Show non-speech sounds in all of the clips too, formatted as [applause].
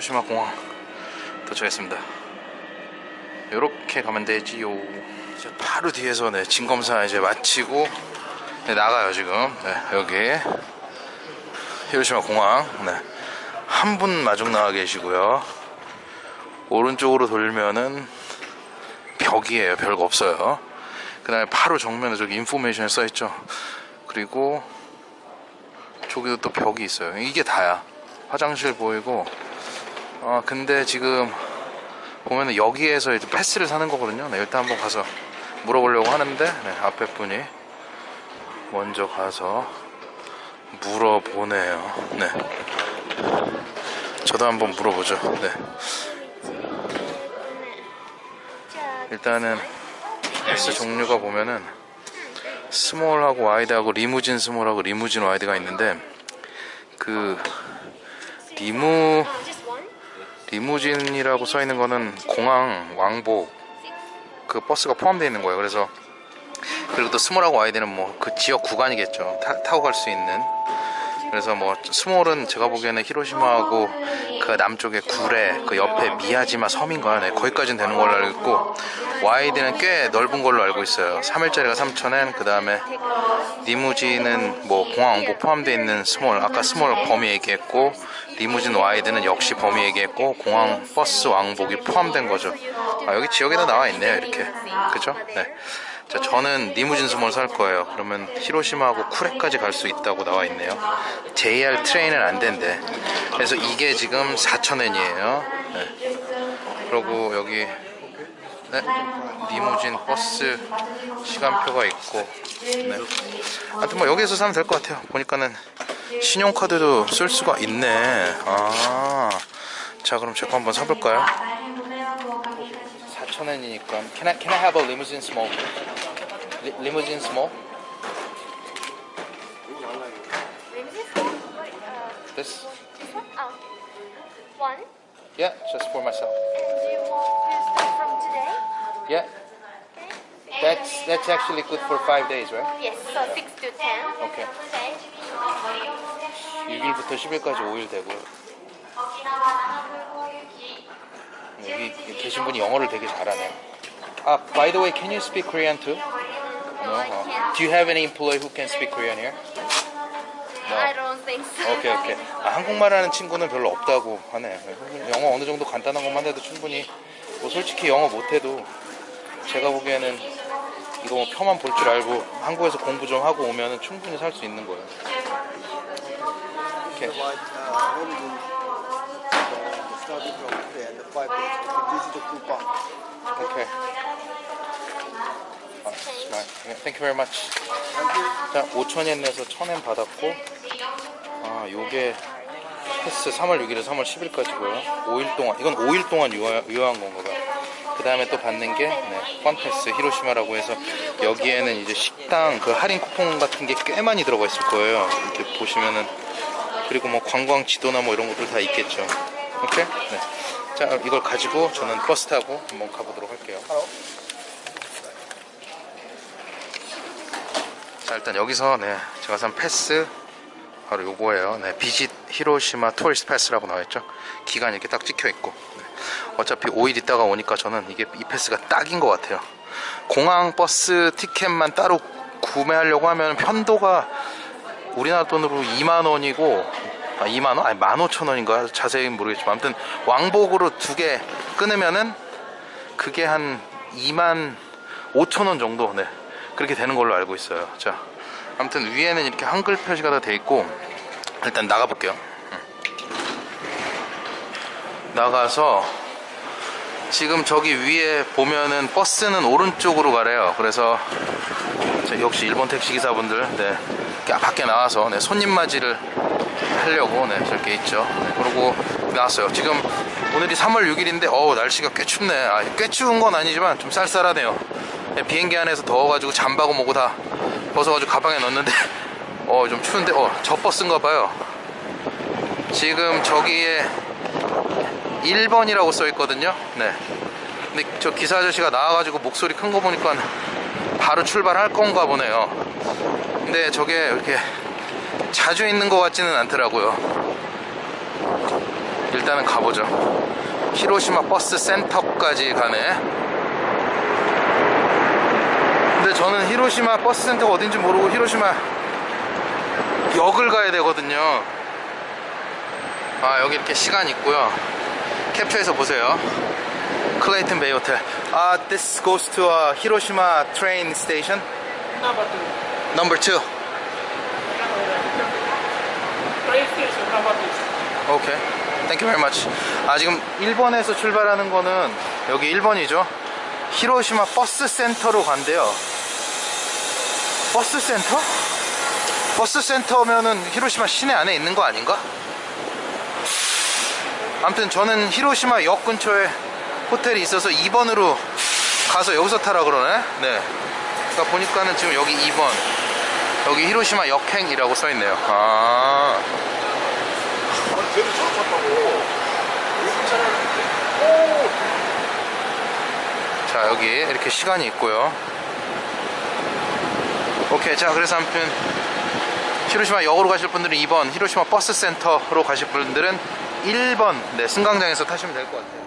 히로시마 공항 도착했습니다. 이렇게 가면 되지요. 이제 바로 뒤에서 네, 진검사 이제 마치고 네, 나가요 지금. 네, 여기 히로시마 공항. 네. 한분 마중 나와 계시고요. 오른쪽으로 돌면은 벽이에요. 별거 없어요. 그 다음에 바로 정면에 저기 인포메이션이 써 있죠. 그리고 저기도 또 벽이 있어요. 이게 다야. 화장실 보이고. 아 근데 지금 보면은 여기에서 이제 패스를 사는 거거든요. 네, 일단 한번 가서 물어보려고 하는데 네, 앞에 분이 먼저 가서 물어보네요. 네. 저도 한번 물어보죠. 네. 일단은 패스 종류가 보면은 small하고 wide하고 리무진 small하고 리무진 wide가 있는데 그 리무 리무진이라고 써 있는 거는 공항 왕복 그 버스가 포함되어 있는 거예요. 그래서 그리고 또 small하고 wide는 뭐 그 지역 구간이겠죠. 타, 타고 갈 수 있는. 그래서 뭐 small은 제가 보기에는 히로시마하고 그 남쪽에 구레 그 옆에 미야지마 섬인가요? 네, 거기까지는 되는 걸로 알고 있고 wide는 꽤 넓은 걸로 알고 있어요. 3일짜리가 3,000엔 그 다음에 리무진은 뭐 공항 왕복 포함되어 있는 small 아까 small 범위 얘기했고 리무진 wide는 역시 범위 얘기했고 공항 버스 왕복이 포함된 거죠. 아, 여기 지역에도 나와 있네요 이렇게 그죠? 네. 자, 저는 리무진 small 살 거예요. 그러면 히로시마하고 쿠레까지 갈 수 있다고 나와 있네요. JR train은 안 된대. 그래서 이게 지금 4,000엔이에요. 네. 그리고 여기 네, 리무진 버스 시간표가 있고 네. 하여튼 뭐 여기에서 사면 될 것 같아요. 보니까는 신용카드도 쓸 수가 있네. 아, 자 그럼 제 거 한번 사볼까요? 4,000엔이니까 Can I, can I have a limousine small? Li- limousine small? This? This one? Oh. One. Yeah, just for myself. And do you want to start from today? Yeah, Okay. that's that's actually good for five days, right? Yes, so 6 to 10. Okay. Okay. 6일부터 10일까지 5일 되고요. 여기 계신 분이 영어를 되게 잘하네요. 아, by the way, can you speak Korean too? No, I 어. can't. Do you have any employee who can speak Korean here? I don't think so. 오케이 오케이. 아, 한국말 하는 친구는 별로 없다고 하네. 영어 어느 정도 간단한 것만 해도 충분히 뭐 솔직히 영어 못해도 제가 보기에는 이거 뭐 표만 볼 줄 알고 한국에서 공부 좀 하고 오면은 충분히 살 수 있는 거예요. uh, uh, coupon. 오케이. Thank you very much. 자, 5천엔 내서 1,000엔 받았고 아, 요게 패스 3월 6일에서 3월 10일까지고요. 5일 동안 이건 5일 동안 유효, 유효한 건가 봐요. 그 다음에 또 받는 게 네, 펀패스 히로시마라고 해서 여기에는 이제 식당 그 할인 쿠폰 같은 게 꽤 많이 들어가 있을 거예요. 이렇게 보시면은 그리고 뭐 관광 지도나 뭐 이런 것들 다 있겠죠. 오케이? 네. 자, 이걸 가지고 저는 버스 타고 한번 가보도록 할게요. 자 일단 여기서 네 제가 산 패스 바로 요거예요. 네 Visit Hiroshima Tourist Pass라고 나와있죠? 기간 이렇게 딱 찍혀있고. 네. 어차피 5일 있다가 오니까 저는 이게 이 패스가 딱인 것 같아요. 공항 버스 티켓만 따로 구매하려고 하면 편도가 우리나라 돈으로 2만원이고 아 2만원? 아니 15,000원인가? 자세히 모르겠지만 아무튼 왕복으로 두 개 끊으면은 그게 한 2만 5천원 정도. 네 그렇게 되는 걸로 알고 있어요. 자 아무튼 위에는 이렇게 한글 표시가 다 돼 있고 일단 나가 볼게요. 나가서 지금 저기 위에 보면은 버스는 오른쪽으로 가래요. 그래서 저 역시 일본 택시 기사분들 네 밖에 나와서 네, 손님 맞이를 하려고 네 저렇게 있죠. 네, 그리고 나왔어요. 지금 오늘이 3월 6일인데 어우 날씨가 꽤 춥네. 아, 꽤 추운 건 아니지만 좀 쌀쌀하네요. 네, 비행기 안에서 더워가지고 잠바고 뭐고 다 벗어가지고 가방에 넣었는데 [laughs] 어 좀 추운데 어저 버스인가 봐요. 지금 저기에 1번이라고 써 있거든요. 네. 근데 저 기사 아저씨가 나와가지고 목소리 큰 거 보니까 바로 출발할 건가 보네요. 근데 저게 이렇게 자주 있는 것 같지는 않더라고요. 일단은 가보죠. 히로시마 버스 센터까지 가네 근데 저는 히로시마 버스 센터가 어딘지 모르고 히로시마 역을 가야 되거든요. 아 여기 이렇게 시간 있고요. 캡처해서 보세요. 클레이튼 베이 호텔. 아 this goes to uh, Hiroshima train station Number two. number 2 Train station. Number two. OK thank you very much. 아 지금 1번에서 출발하는 거는 여기 1번이죠. 히로시마 버스 센터로 간대요 버스 센터? 버스 센터면은 히로시마 시내 안에 있는 거 아닌가? 아무튼 저는 히로시마 역 근처에 호텔이 있어서 2번으로 가서 여기서 타라 그러네. 네. 그러니까 보니까는 지금 여기 2번. 여기 히로시마 역행이라고 써있네요. 아. 아니, 쟤는 저렇게 탔다고. 자 여기 이렇게 시간이 있고요 오케이 자 그래서 아무튼 히로시마 역으로 가실 분들은 2번 히로시마 버스 센터로 가실 분들은 1번 네 승강장에서 타시면 될 것 같아요.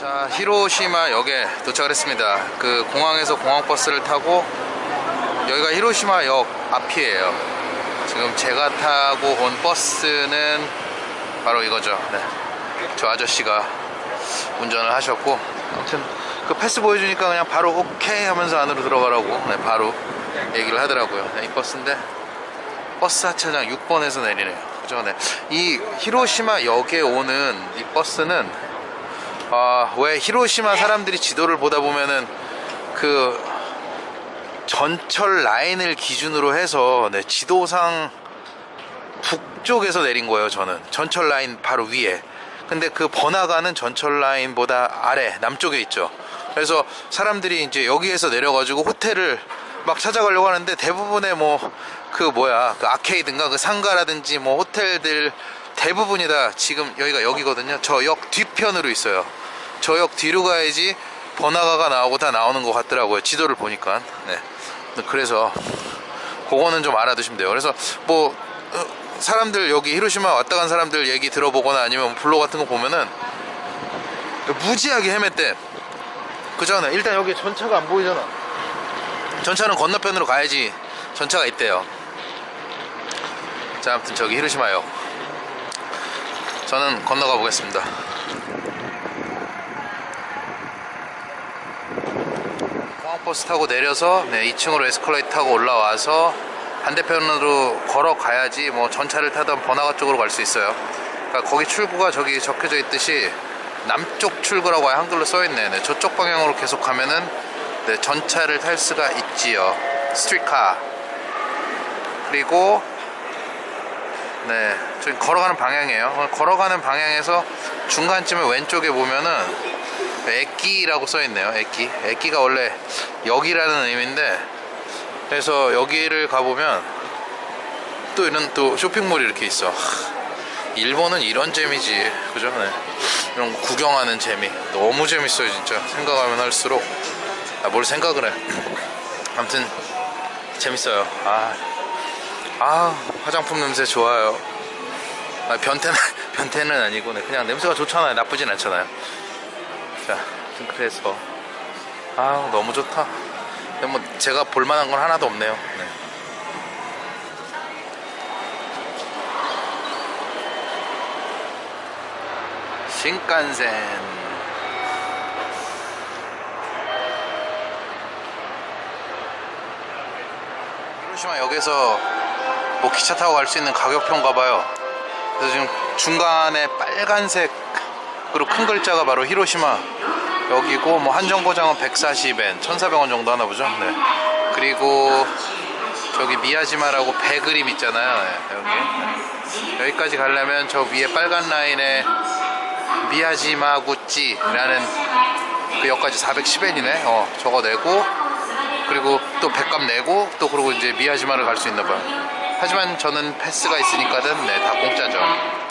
자 히로시마 역에 도착을 했습니다. 그 공항에서 공항버스를 타고 여기가 히로시마 역 앞이에요. 지금 제가 타고 온 버스는 바로 이거죠. 네. 저 아저씨가 운전을 하셨고 아무튼 그 패스 보여주니까 그냥 바로 오케이 하면서 안으로 들어가라고. 네, 바로 얘기를 하더라고요. 네, 이 버스인데 버스 하차장 6번에서 내리네요. 그죠 네. 이 히로시마 역에 오는 이 버스는 아, 왜 히로시마 사람들이 지도를 보다 보면은 그 전철 라인을 기준으로 해서 네, 지도상 북쪽에서 내린 거예요 저는. 전철 라인 바로 위에. 근데 그 번화가는 전철 라인보다 아래 남쪽에 있죠 그래서 사람들이 이제 여기에서 내려가지고 호텔을 막 찾아가려고 하는데 대부분의 뭐 그 뭐야 그 아케이드인가 그 상가라든지 뭐 호텔들 대부분이 다 지금 여기가 여기거든요. 저 역 뒤편으로 있어요. 저 역 뒤로 가야지 번화가가 나오고 다 나오는 것 같더라고요 지도를 보니까. 네. 그래서 그거는 좀 알아두시면 돼요. 그래서 뭐 어, 사람들 여기 히로시마 왔다 간 사람들 얘기 들어보거나 아니면 블로그 같은 거 보면은 무지하게 헤맸대 그잖아 일단 여기 전차가 안 보이잖아. 전차는 건너편으로 가야지 전차가 있대요. 자 아무튼 저기 히로시마역 저는 건너가 보겠습니다. 공항버스 타고 내려서 네, 2층으로 에스컬레이터 타고 올라와서 반대편으로 걸어 가야지 뭐 전차를 타던 번화가 쪽으로 갈 수 있어요. 그러니까 거기 출구가 저기 적혀져 있듯이 남쪽 출구라고 한글로 써있네. 네, 저쪽 방향으로 계속 가면은 네, 전차를 탈 수가 있지요. 스트리카. 그리고 네 저기 걸어가는 방향이에요. 걸어가는 방향에서 중간쯤에 왼쪽에 보면은 에끼라고 써있네요. 에끼. 에끼가 원래 역이라는 의미인데 그래서 여기를 가보면 또 이런 또 쇼핑몰이 이렇게 있어. 일본은 이런 재미지. 그죠? 네. 이런 거 구경하는 재미. 너무 재밌어요 진짜. 생각하면 할수록. 아, 뭘 생각을 해. [clears throat] 아무튼 재밌어요. 아, 아 화장품 냄새 좋아요. 아, 변태는 [laughs] 변태는 아니고 네. 그냥 냄새가 좋잖아요. 나쁘진 않잖아요. 자 그래서. 아 너무 좋다. 뭐 제가 볼만한 건 하나도 없네요. 네. 신칸센. 히로시마 역에서 뭐 기차 타고 갈 수 있는 가격표인가 봐요. 그래서 지금 중간에 빨간색으로 큰 글자가 바로 히로시마. 여기고 뭐 한정거장은 140엔 1,400원 정도 하나 보죠? 네. 그리고 저기 미야지마라고 배 그림 있잖아요. 네, 여기. 네. 여기까지 가려면 저 위에 빨간 라인에 미야지마구찌라는 그 역까지 410엔이네. 어 저거 내고 그리고 또 백값 내고 또 그러고 이제 미야지마를 갈 수 있나 봐요. 하지만 저는 패스가 있으니까는 네 다 공짜죠